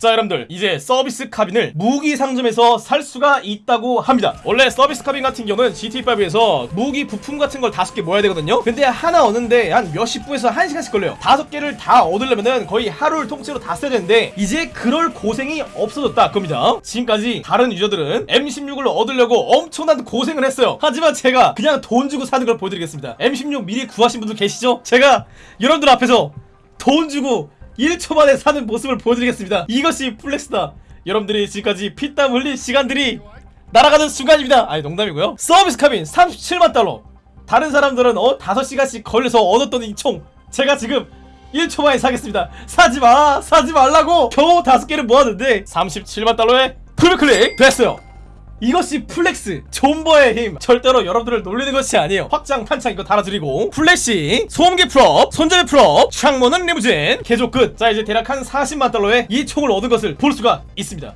자 여러분들 이제 서비스 카빈을 무기 상점에서 살 수가 있다고 합니다. 원래 서비스 카빈 같은 경우는 GT5에서 무기 부품 같은 걸 다섯 개 모아야 되거든요. 근데 하나 얻는데 한 몇십 분에서 한 시간씩 걸려요. 다섯 개를 다 얻으려면은 거의 하루를 통째로 다 써야 되는데 이제 그럴 고생이 없어졌다 겁니다. 지금까지 다른 유저들은 M16을 얻으려고 엄청난 고생을 했어요. 하지만 제가 그냥 돈 주고 사는 걸 보여드리겠습니다. M16 미리 구하신 분들 계시죠? 제가 여러분들 앞에서 돈 주고 1초 만에 사는 모습을 보여드리겠습니다. 이것이 flex다. 여러분들이 지금까지 피땀 흘린 시간들이 날아가는 순간입니다. 아니 농담이고요. 서비스 카빈 37만 달러. 다른 사람들은 어 5시간씩 걸려서 얻었던 이 총 제가 지금 1초 만에 사겠습니다. 사지 마. 사지 말라고. 겨우 5개를 모았는데 37만 달러에 full click 됐어요. 이것이 flex 존버의 힘. 절대로 여러분들을 놀리는 것이 아니에요. 확장 탄창 이거 달아드리고. 플래시 소음기 full up 손잡이 full up 창문은 리무진. 개조 끝 자 이제 대략 한 40만 달러에 이 총을 얻은 것을 볼 수가 있습니다